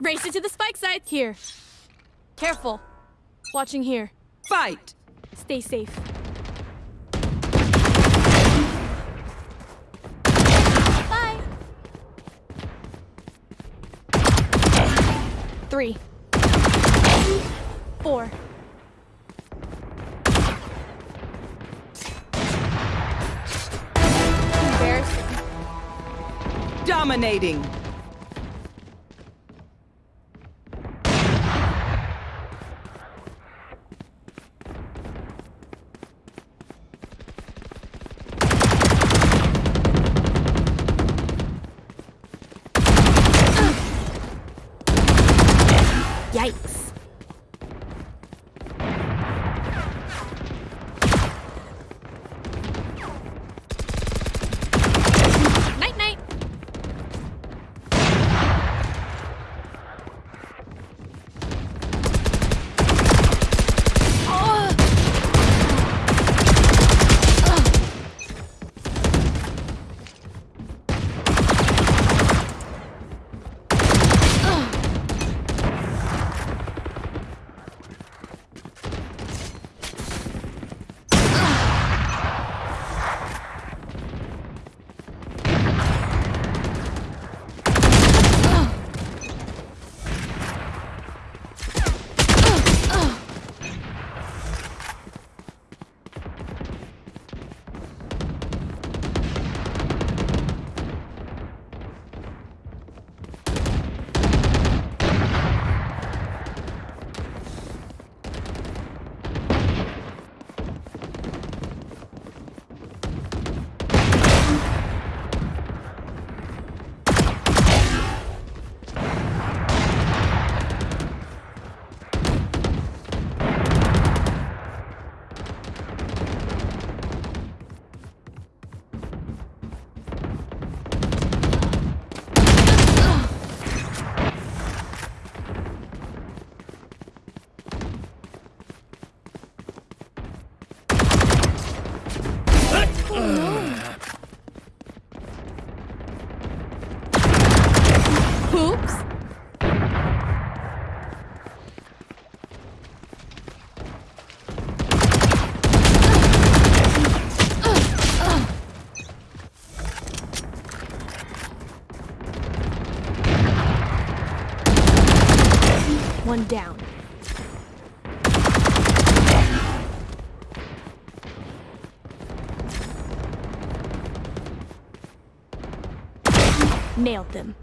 Race it to the spike site. Here. Careful. Watching here. Fight! Stay safe. Bye. Three. Four. Embarrassing. Dominating! Oops. One down. Nailed them.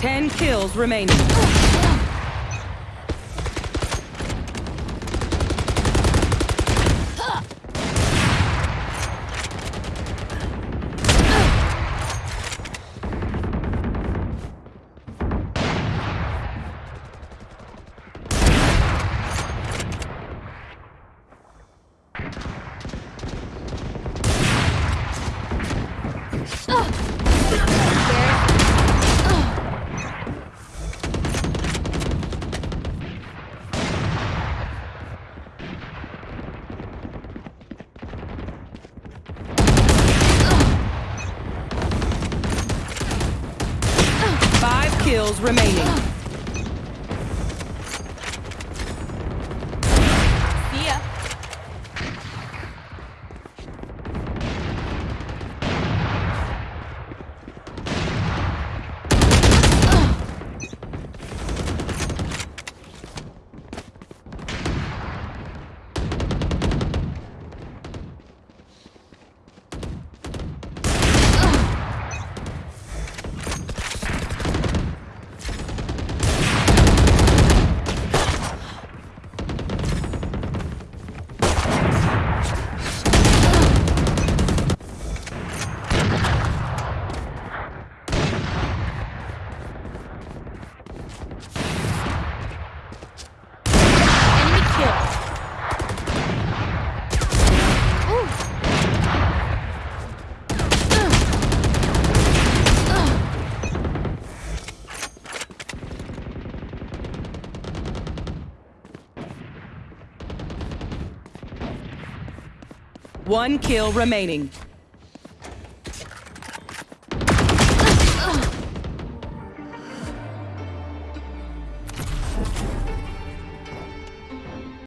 Ten kills remaining. Kills remaining. One kill remaining.